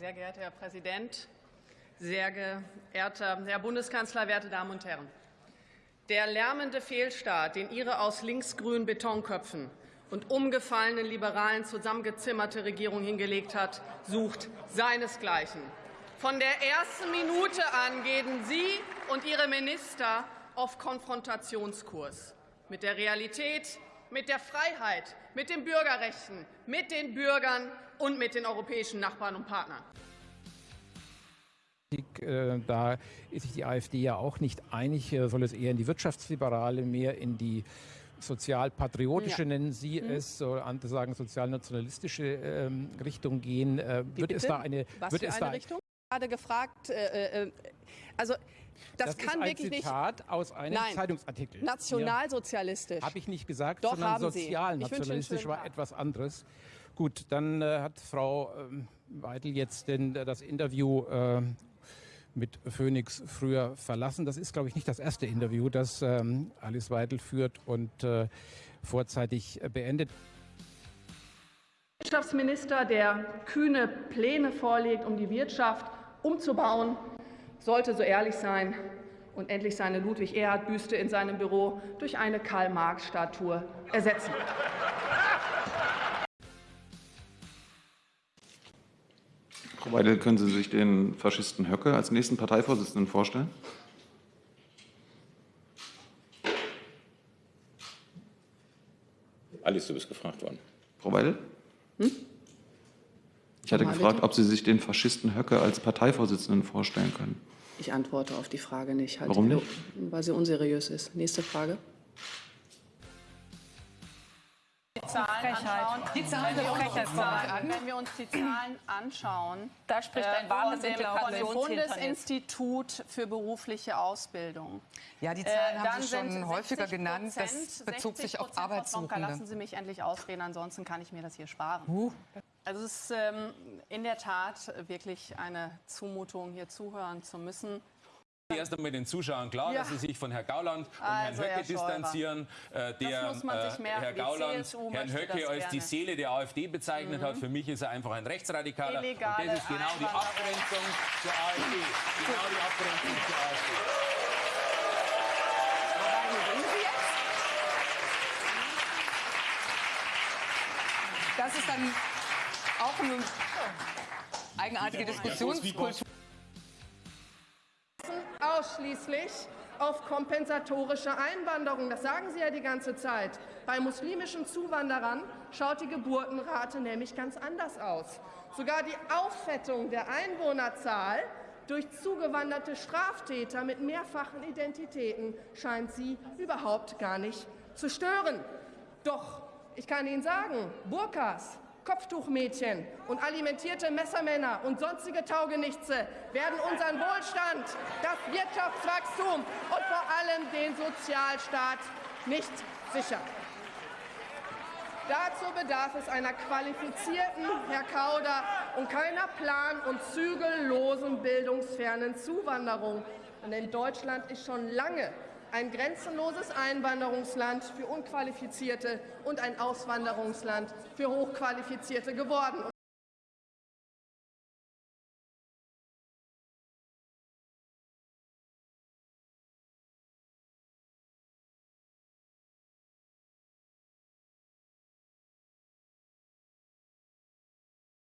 Sehr geehrter Herr Präsident, sehr geehrter Herr Bundeskanzler, werte Damen und Herren! Der lärmende Fehlstart, den Ihre aus linksgrünen Betonköpfen und umgefallenen Liberalen zusammengezimmerte Regierung hingelegt hat, sucht seinesgleichen. Von der ersten Minute an gehen Sie und Ihre Minister auf Konfrontationskurs mit der Realität, mit der Freiheit, mit den Bürgerrechten, mit den Bürgern und mit den europäischen Nachbarn und Partnern. Äh, da ist sich die AfD ja auch nicht einig. Äh, soll es eher in die wirtschaftsliberale, mehr in die sozialpatriotische, ja. nennen Sie mhm. es, so andere sagen sozialnationalistische ähm, Richtung gehen. Äh, wird es da eine, Was wird für es eine da Richtung? Gerade gefragt, äh, äh, also das, das kann ist ein wirklich Zitat nicht. aus einem Nein. Zeitungsartikel. Nationalsozialistisch. Habe ich nicht gesagt, Doch, sondern haben Sie. sozialnationalistisch war Tag. etwas anderes. Gut, dann äh, hat Frau ähm, Weidel jetzt denn, äh, das Interview äh, mit Phoenix früher verlassen. Das ist, glaube ich, nicht das erste Interview, das ähm, Alice Weidel führt und äh, vorzeitig beendet. Wirtschaftsminister, der kühne Pläne vorlegt, um die Wirtschaft umzubauen, sollte so ehrlich sein und endlich seine Ludwig-Erhard-Büste in seinem Büro durch eine Karl-Marx-Statue ersetzen. Frau Weidel, können Sie sich den Faschisten Höcke als nächsten Parteivorsitzenden vorstellen? Alice, du bist gefragt worden. Frau Weidel? Hm? Ich hatte gefragt, ob Sie sich den Faschisten Höcke als Parteivorsitzenden vorstellen können. Ich antworte auf die Frage nicht. Warum nicht? Weil sie unseriös ist. Nächste Frage. Zahlen anschauen, die Zahlen wenn, wir uns, wenn wir uns die Zahlen anschauen, da spricht ein wahres äh, dem Bundesinstitut für berufliche Ausbildung. Ja, die Zahlen äh, haben Sie schon häufiger genannt. Das bezog sich auf Arbeitssuchende. Lassen Sie mich endlich ausreden, ansonsten kann ich mir das hier sparen. Uh. Also es ist ähm, in der Tat wirklich eine Zumutung, hier zuhören zu müssen. Erst einmal den Zuschauern klar, ja. dass sie sich von Herrn Gauland und also, Herrn Höcke Herr distanzieren, äh, der äh, Herr Gauland Herrn Höcke als die Seele der AfD bezeichnet mhm. hat. Für mich ist er einfach ein Rechtsradikaler. Illegale und das ist genau die Abgrenzung zur AfD. Genau die Abgrenzung zur AfD. Das ist dann auch eine eigenartige Diskussionskultur ausschließlich auf kompensatorische Einwanderung. Das sagen Sie ja die ganze Zeit. Bei muslimischen Zuwanderern schaut die Geburtenrate nämlich ganz anders aus. Sogar die Auffettung der Einwohnerzahl durch zugewanderte Straftäter mit mehrfachen Identitäten scheint Sie überhaupt gar nicht zu stören. Doch ich kann Ihnen sagen, Burkas, Kopftuchmädchen und alimentierte Messermänner und sonstige Taugenichtse werden unseren Wohlstand, das Wirtschaftswachstum und vor allem den Sozialstaat nicht sichern. Dazu bedarf es einer qualifizierten, Herr Kauder, und keiner plan- und zügellosen bildungsfernen Zuwanderung. Denn Deutschland ist schon lange ein grenzenloses Einwanderungsland für Unqualifizierte und ein Auswanderungsland für Hochqualifizierte geworden.